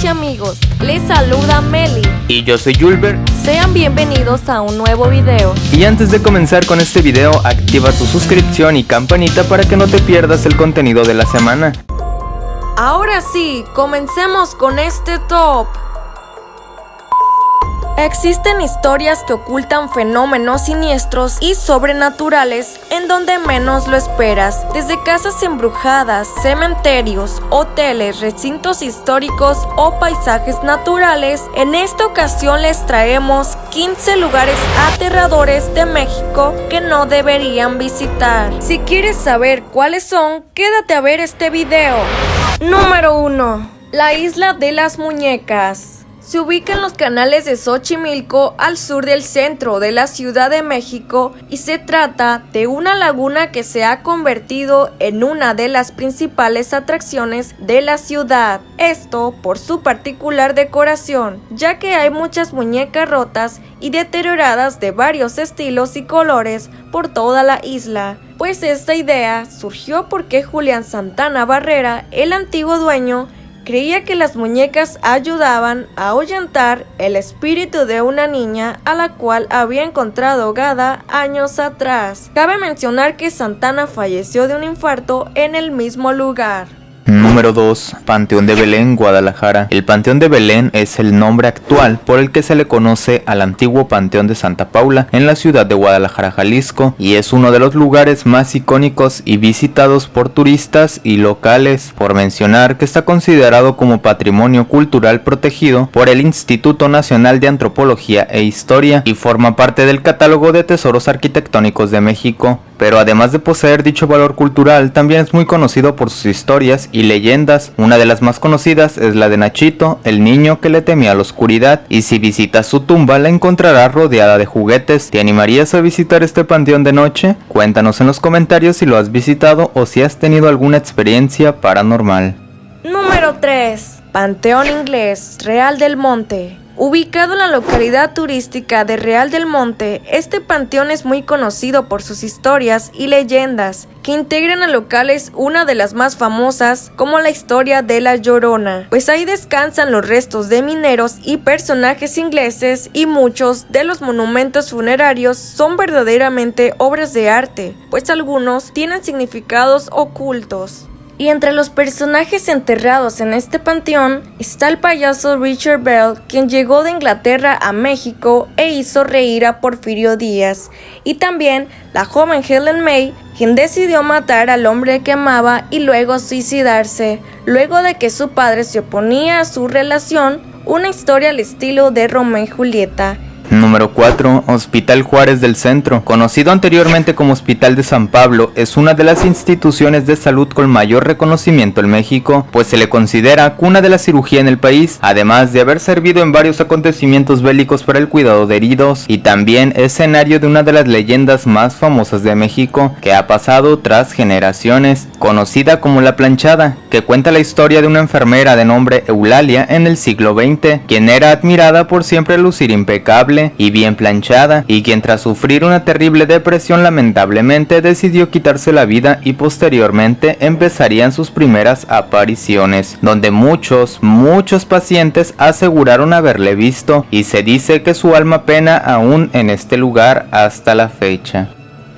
noches amigos, les saluda Meli. Y yo soy Julber Sean bienvenidos a un nuevo video. Y antes de comenzar con este video, activa tu suscripción y campanita para que no te pierdas el contenido de la semana. Ahora sí, comencemos con este top Existen historias que ocultan fenómenos siniestros y sobrenaturales en donde menos lo esperas, desde casas embrujadas, cementerios, hoteles, recintos históricos o paisajes naturales. En esta ocasión les traemos 15 lugares aterradores de México que no deberían visitar. Si quieres saber cuáles son, quédate a ver este video. Número 1. La isla de las muñecas. Se ubica en los canales de Xochimilco al sur del centro de la Ciudad de México y se trata de una laguna que se ha convertido en una de las principales atracciones de la ciudad. Esto por su particular decoración, ya que hay muchas muñecas rotas y deterioradas de varios estilos y colores por toda la isla. Pues esta idea surgió porque Julián Santana Barrera, el antiguo dueño, creía que las muñecas ayudaban a ahuyentar el espíritu de una niña a la cual había encontrado ahogada años atrás. Cabe mencionar que Santana falleció de un infarto en el mismo lugar. Número 2. Panteón de Belén, Guadalajara. El Panteón de Belén es el nombre actual por el que se le conoce al antiguo Panteón de Santa Paula en la ciudad de Guadalajara, Jalisco, y es uno de los lugares más icónicos y visitados por turistas y locales, por mencionar que está considerado como patrimonio cultural protegido por el Instituto Nacional de Antropología e Historia y forma parte del catálogo de tesoros arquitectónicos de México pero además de poseer dicho valor cultural, también es muy conocido por sus historias y leyendas. Una de las más conocidas es la de Nachito, el niño que le temía a la oscuridad, y si visitas su tumba la encontrarás rodeada de juguetes. ¿Te animarías a visitar este panteón de noche? Cuéntanos en los comentarios si lo has visitado o si has tenido alguna experiencia paranormal. Número 3. Panteón Inglés, Real del Monte. Ubicado en la localidad turística de Real del Monte, este panteón es muy conocido por sus historias y leyendas, que integran a locales una de las más famosas, como la historia de la Llorona, pues ahí descansan los restos de mineros y personajes ingleses y muchos de los monumentos funerarios son verdaderamente obras de arte, pues algunos tienen significados ocultos. Y entre los personajes enterrados en este panteón está el payaso Richard Bell, quien llegó de Inglaterra a México e hizo reír a Porfirio Díaz, y también la joven Helen May, quien decidió matar al hombre que amaba y luego suicidarse, luego de que su padre se oponía a su relación, una historia al estilo de Romeo y Julieta. Número 4. Hospital Juárez del Centro. Conocido anteriormente como Hospital de San Pablo, es una de las instituciones de salud con mayor reconocimiento en México, pues se le considera cuna de la cirugía en el país, además de haber servido en varios acontecimientos bélicos para el cuidado de heridos, y también escenario de una de las leyendas más famosas de México, que ha pasado tras generaciones, conocida como La Planchada, que cuenta la historia de una enfermera de nombre Eulalia en el siglo XX, quien era admirada por siempre lucir impecable, y bien planchada, y quien tras sufrir una terrible depresión lamentablemente decidió quitarse la vida y posteriormente empezarían sus primeras apariciones, donde muchos, muchos pacientes aseguraron haberle visto y se dice que su alma pena aún en este lugar hasta la fecha.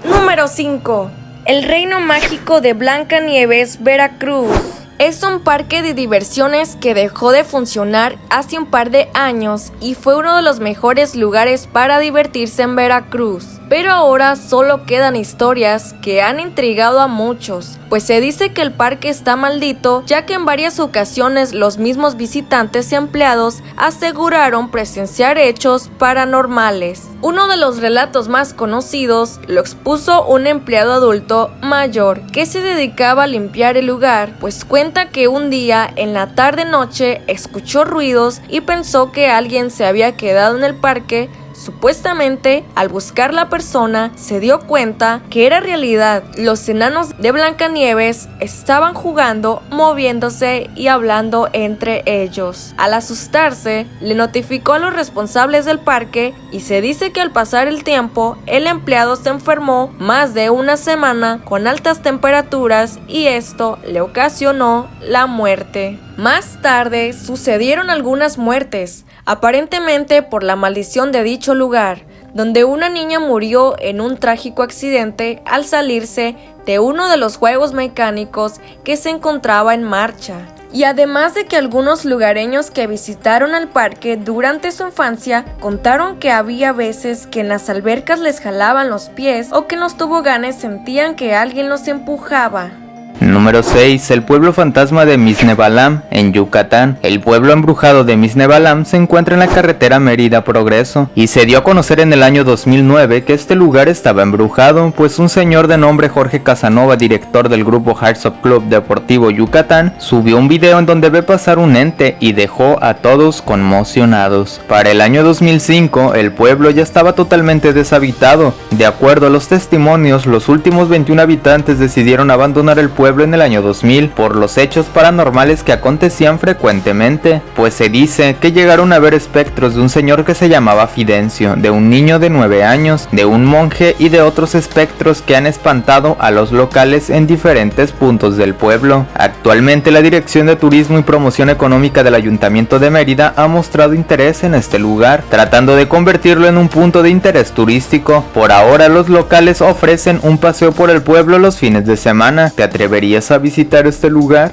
Número 5. El Reino Mágico de Blanca Nieves, Veracruz. Es un parque de diversiones que dejó de funcionar hace un par de años y fue uno de los mejores lugares para divertirse en Veracruz. Pero ahora solo quedan historias que han intrigado a muchos, pues se dice que el parque está maldito ya que en varias ocasiones los mismos visitantes y empleados aseguraron presenciar hechos paranormales. Uno de los relatos más conocidos lo expuso un empleado adulto mayor que se dedicaba a limpiar el lugar, pues cuenta que un día en la tarde noche escuchó ruidos y pensó que alguien se había quedado en el parque Supuestamente, al buscar la persona, se dio cuenta que era realidad. Los enanos de Blancanieves estaban jugando, moviéndose y hablando entre ellos. Al asustarse, le notificó a los responsables del parque y se dice que al pasar el tiempo, el empleado se enfermó más de una semana con altas temperaturas y esto le ocasionó la muerte. Más tarde sucedieron algunas muertes, aparentemente por la maldición de dicho lugar, donde una niña murió en un trágico accidente al salirse de uno de los juegos mecánicos que se encontraba en marcha. Y además de que algunos lugareños que visitaron al parque durante su infancia contaron que había veces que en las albercas les jalaban los pies o que en los toboganes sentían que alguien los empujaba. Número 6. El pueblo fantasma de Misnebalam, en Yucatán. El pueblo embrujado de Misnebalam se encuentra en la carretera Mérida Progreso y se dio a conocer en el año 2009 que este lugar estaba embrujado, pues un señor de nombre Jorge Casanova, director del grupo Hearts of Club Deportivo Yucatán, subió un video en donde ve pasar un ente y dejó a todos conmocionados. Para el año 2005, el pueblo ya estaba totalmente deshabitado. De acuerdo a los testimonios, los últimos 21 habitantes decidieron abandonar el pueblo en el año 2000 por los hechos paranormales que acontecían frecuentemente, pues se dice que llegaron a ver espectros de un señor que se llamaba Fidencio, de un niño de 9 años, de un monje y de otros espectros que han espantado a los locales en diferentes puntos del pueblo. Actualmente la Dirección de Turismo y Promoción Económica del Ayuntamiento de Mérida ha mostrado interés en este lugar, tratando de convertirlo en un punto de interés turístico. Por ahora los locales ofrecen un paseo por el pueblo los fines de semana. ¿Te atreverías a visitar este lugar?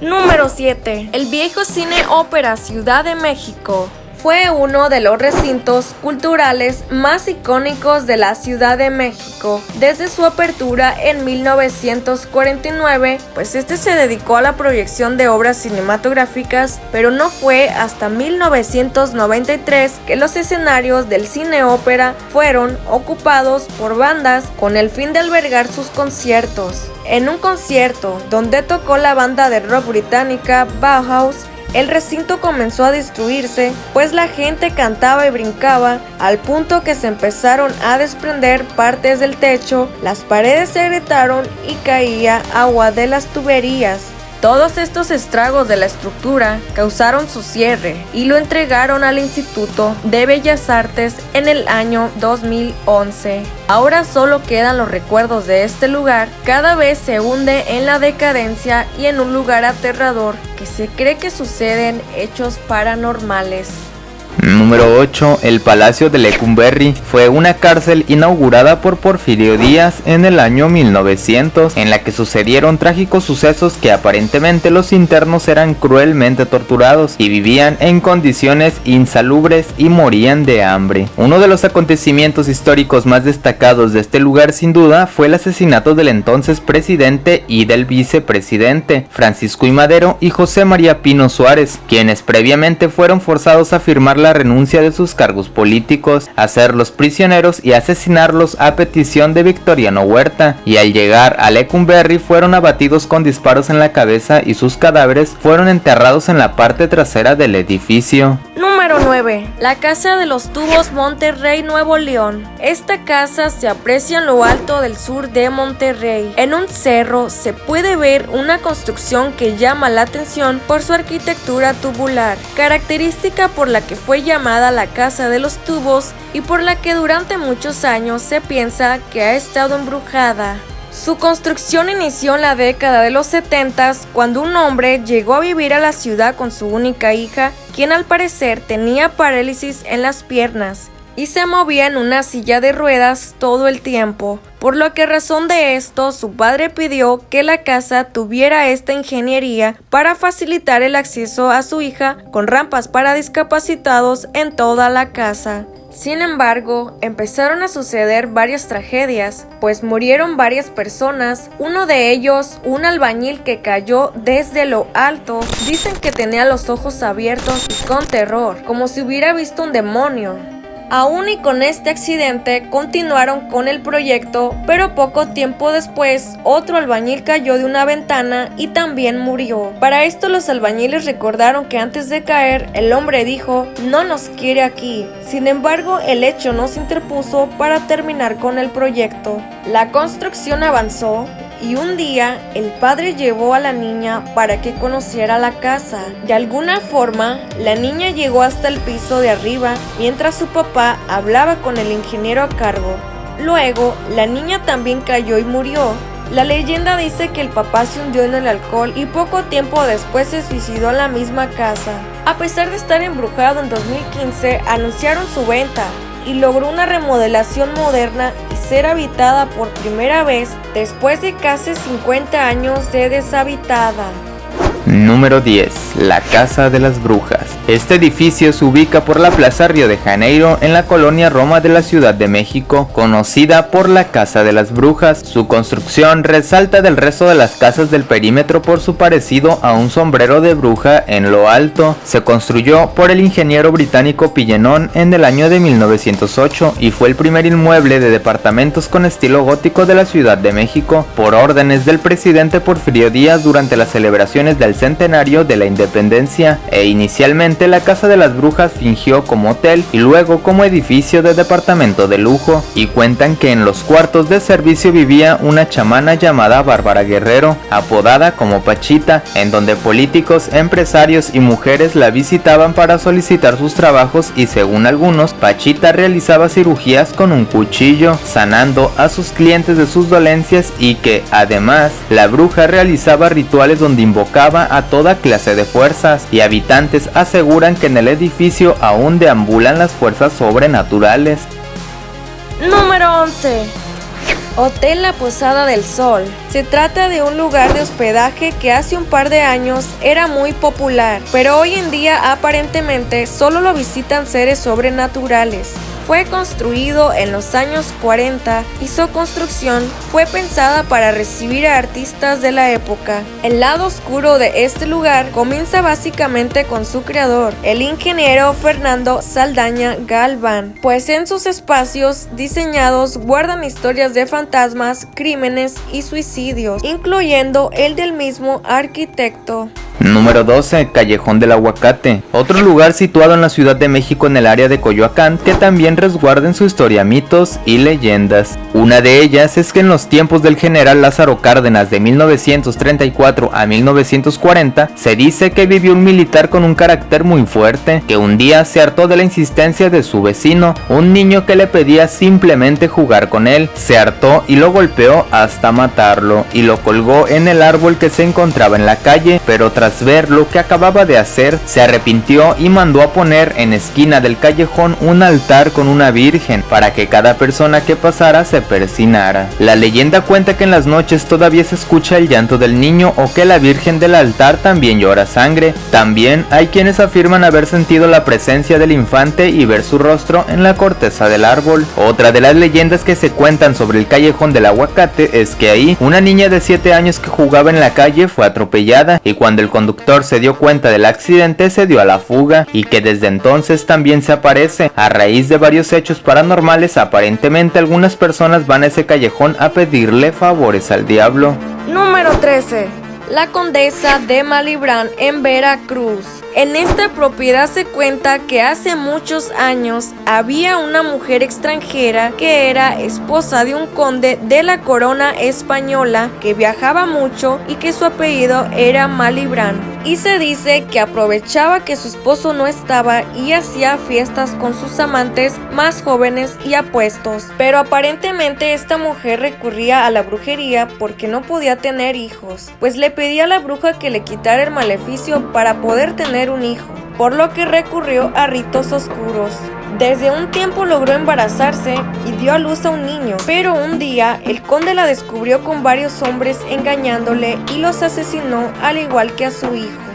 Número 7. El viejo cine ópera Ciudad de México fue uno de los recintos culturales más icónicos de la Ciudad de México desde su apertura en 1949, pues este se dedicó a la proyección de obras cinematográficas, pero no fue hasta 1993 que los escenarios del cine ópera fueron ocupados por bandas con el fin de albergar sus conciertos. En un concierto donde tocó la banda de rock británica Bauhaus, el recinto comenzó a destruirse, pues la gente cantaba y brincaba al punto que se empezaron a desprender partes del techo, las paredes se agrietaron y caía agua de las tuberías. Todos estos estragos de la estructura causaron su cierre y lo entregaron al Instituto de Bellas Artes en el año 2011. Ahora solo quedan los recuerdos de este lugar, cada vez se hunde en la decadencia y en un lugar aterrador que se cree que suceden hechos paranormales. Número 8. El Palacio de Lecumberri fue una cárcel inaugurada por Porfirio Díaz en el año 1900, en la que sucedieron trágicos sucesos que aparentemente los internos eran cruelmente torturados y vivían en condiciones insalubres y morían de hambre. Uno de los acontecimientos históricos más destacados de este lugar sin duda fue el asesinato del entonces presidente y del vicepresidente, Francisco I. Madero y José María Pino Suárez, quienes previamente fueron forzados a firmar la renuncia de sus cargos políticos, hacerlos prisioneros y asesinarlos a petición de Victoriano Huerta, y al llegar a Lecumberri fueron abatidos con disparos en la cabeza y sus cadáveres fueron enterrados en la parte trasera del edificio. Número 9. La Casa de los Tubos Monterrey, Nuevo León. Esta casa se aprecia en lo alto del sur de Monterrey. En un cerro se puede ver una construcción que llama la atención por su arquitectura tubular, característica por la que fue llamada la Casa de los Tubos y por la que durante muchos años se piensa que ha estado embrujada. Su construcción inició en la década de los 70 cuando un hombre llegó a vivir a la ciudad con su única hija, quien al parecer tenía parálisis en las piernas y se movía en una silla de ruedas todo el tiempo, por lo que razón de esto su padre pidió que la casa tuviera esta ingeniería para facilitar el acceso a su hija con rampas para discapacitados en toda la casa. Sin embargo, empezaron a suceder varias tragedias, pues murieron varias personas, uno de ellos, un albañil que cayó desde lo alto, dicen que tenía los ojos abiertos y con terror, como si hubiera visto un demonio. Aún y con este accidente continuaron con el proyecto, pero poco tiempo después otro albañil cayó de una ventana y también murió. Para esto los albañiles recordaron que antes de caer el hombre dijo no nos quiere aquí. Sin embargo el hecho no se interpuso para terminar con el proyecto. La construcción avanzó y un día el padre llevó a la niña para que conociera la casa. De alguna forma, la niña llegó hasta el piso de arriba mientras su papá hablaba con el ingeniero a cargo. Luego, la niña también cayó y murió. La leyenda dice que el papá se hundió en el alcohol y poco tiempo después se suicidó en la misma casa. A pesar de estar embrujado en 2015, anunciaron su venta y logró una remodelación moderna ser habitada por primera vez después de casi 50 años de deshabitada. Número 10. La Casa de las Brujas. Este edificio se ubica por la Plaza Río de Janeiro en la colonia Roma de la Ciudad de México, conocida por la Casa de las Brujas. Su construcción resalta del resto de las casas del perímetro por su parecido a un sombrero de bruja en lo alto. Se construyó por el ingeniero británico Pillenón en el año de 1908 y fue el primer inmueble de departamentos con estilo gótico de la Ciudad de México por órdenes del presidente Porfirio Díaz durante las celebraciones del centenario de la independencia e inicialmente la Casa de las Brujas fingió como hotel y luego como edificio de departamento de lujo y cuentan que en los cuartos de servicio vivía una chamana llamada Bárbara Guerrero, apodada como Pachita, en donde políticos, empresarios y mujeres la visitaban para solicitar sus trabajos y según algunos, Pachita realizaba cirugías con un cuchillo, sanando a sus clientes de sus dolencias y que además la bruja realizaba rituales donde invocaba a toda clase de fuerzas y habitantes aseguran que en el edificio aún deambulan las fuerzas sobrenaturales. Número 11. Hotel La Posada del Sol. Se trata de un lugar de hospedaje que hace un par de años era muy popular, pero hoy en día aparentemente solo lo visitan seres sobrenaturales. Fue construido en los años 40 y su construcción fue pensada para recibir a artistas de la época. El lado oscuro de este lugar comienza básicamente con su creador, el ingeniero Fernando Saldaña Galván, pues en sus espacios diseñados guardan historias de fantasmas, crímenes y suicidios, incluyendo el del mismo arquitecto. Número 12. Callejón del Aguacate. Otro lugar situado en la Ciudad de México en el área de Coyoacán que también resguarda en su historia mitos y leyendas. Una de ellas es que en los tiempos del general Lázaro Cárdenas de 1934 a 1940 se dice que vivió un militar con un carácter muy fuerte que un día se hartó de la insistencia de su vecino, un niño que le pedía simplemente jugar con él, se hartó y lo golpeó hasta matarlo y lo colgó en el árbol que se encontraba en la calle, pero tras ver lo que acababa de hacer, se arrepintió y mandó a poner en esquina del callejón un altar con una virgen para que cada persona que pasara se La leyenda cuenta que en las noches todavía se escucha el llanto del niño o que la virgen del altar también llora sangre. También hay quienes afirman haber sentido la presencia del infante y ver su rostro en la corteza del árbol. Otra de las leyendas que se cuentan sobre el callejón del aguacate es que ahí una niña de 7 años que jugaba en la calle fue atropellada y cuando el conductor se dio cuenta del accidente se dio a la fuga y que desde entonces también se aparece. A raíz de varios hechos paranormales aparentemente algunas personas van a ese callejón a pedirle favores al diablo. Número 13. La Condesa de Malibrán en Veracruz. En esta propiedad se cuenta que hace muchos años había una mujer extranjera que era esposa de un conde de la corona española que viajaba mucho y que su apellido era Malibrán. Y se dice que aprovechaba que su esposo no estaba y hacía fiestas con sus amantes más jóvenes y apuestos. Pero aparentemente esta mujer recurría a la brujería porque no podía tener hijos, pues le pedía a la bruja que le quitara el maleficio para poder tener un hijo, por lo que recurrió a ritos oscuros. Desde un tiempo logró embarazarse y dio a luz a un niño, pero un día el conde la descubrió con varios hombres engañándole y los asesinó al igual que a su hijo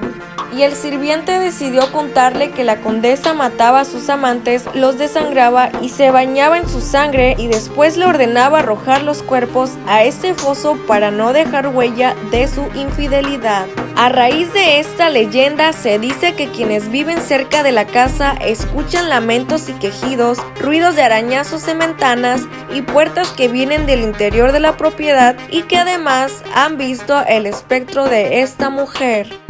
y el sirviente decidió contarle que la condesa mataba a sus amantes, los desangraba y se bañaba en su sangre y después le ordenaba arrojar los cuerpos a ese foso para no dejar huella de su infidelidad. A raíz de esta leyenda se dice que quienes viven cerca de la casa escuchan lamentos y quejidos, ruidos de arañazos en ventanas y puertas que vienen del interior de la propiedad y que además han visto el espectro de esta mujer.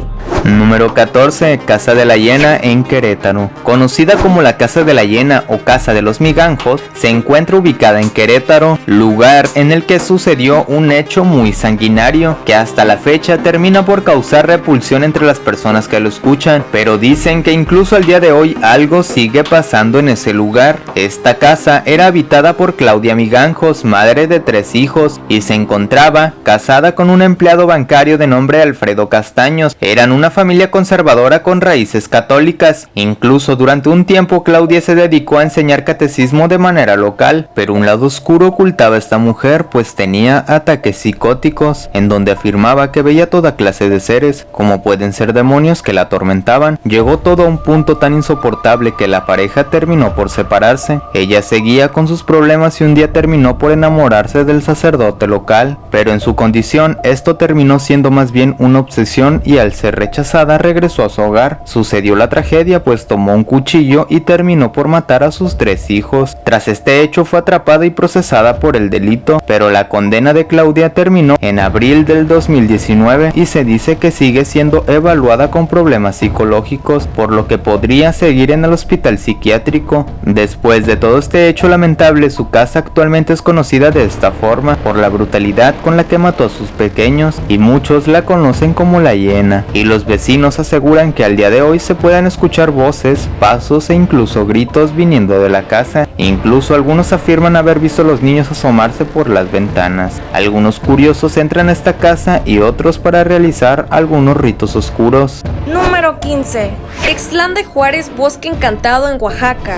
Número 14. Casa de la Hiena en Querétaro. Conocida como la Casa de la Hiena o Casa de los Miganjos, se encuentra ubicada en Querétaro, lugar en el que sucedió un hecho muy sanguinario que hasta la fecha termina por causar repulsión entre las personas que lo escuchan, pero dicen que incluso al día de hoy algo sigue pasando en ese lugar. Esta casa era habitada por Claudia Miganjos, madre de tres hijos, y se encontraba casada con un empleado bancario de nombre Alfredo Castaños. Eran una familia conservadora con raíces católicas. Incluso durante un tiempo Claudia se dedicó a enseñar catecismo de manera local, pero un lado oscuro ocultaba a esta mujer pues tenía ataques psicóticos en donde afirmaba que veía toda clase de seres, como pueden ser demonios que la atormentaban. Llegó todo a un punto tan insoportable que la pareja terminó por separarse. Ella seguía con sus problemas y un día terminó por enamorarse del sacerdote local, pero en su condición esto terminó siendo más bien una obsesión y al ser rechazada regresó a su hogar. Sucedió la tragedia pues tomó un cuchillo y terminó por matar a sus tres hijos. Tras este hecho fue atrapada y procesada por el delito, pero la condena de Claudia terminó en abril del 2019 y se dice que sigue siendo evaluada con problemas psicológicos, por lo que podría seguir en el hospital psiquiátrico. Después de todo este hecho lamentable, su casa actualmente es conocida de esta forma por la brutalidad con la que mató a sus pequeños y muchos la conocen como la hiena. Y los vecinos aseguran que al día de hoy se pueden escuchar voces, pasos e incluso gritos viniendo de la casa. Incluso algunos afirman haber visto a los niños asomarse por las ventanas. Algunos curiosos entran a esta casa y otros para realizar algunos ritos oscuros. Número 15. Exlán de Juárez Bosque Encantado en Oaxaca.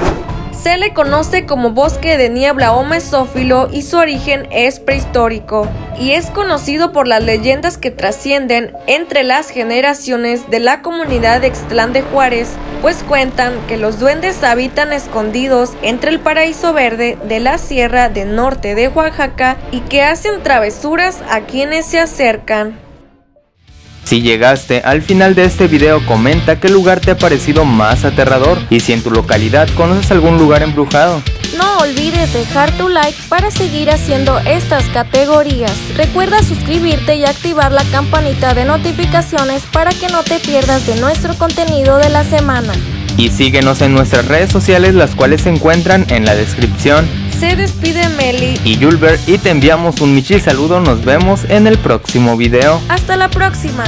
Se le conoce como bosque de niebla o mesófilo y su origen es prehistórico y es conocido por las leyendas que trascienden entre las generaciones de la comunidad de Extlán de Juárez, pues cuentan que los duendes habitan escondidos entre el paraíso verde de la sierra del norte de Oaxaca y que hacen travesuras a quienes se acercan. Si llegaste al final de este video comenta qué lugar te ha parecido más aterrador y si en tu localidad conoces algún lugar embrujado. No olvides dejar tu like para seguir haciendo estas categorías. Recuerda suscribirte y activar la campanita de notificaciones para que no te pierdas de nuestro contenido de la semana. Y síguenos en nuestras redes sociales las cuales se encuentran en la descripción. Se despide Meli y Julber y te enviamos un michil saludo. Nos vemos en el próximo video. Hasta la próxima.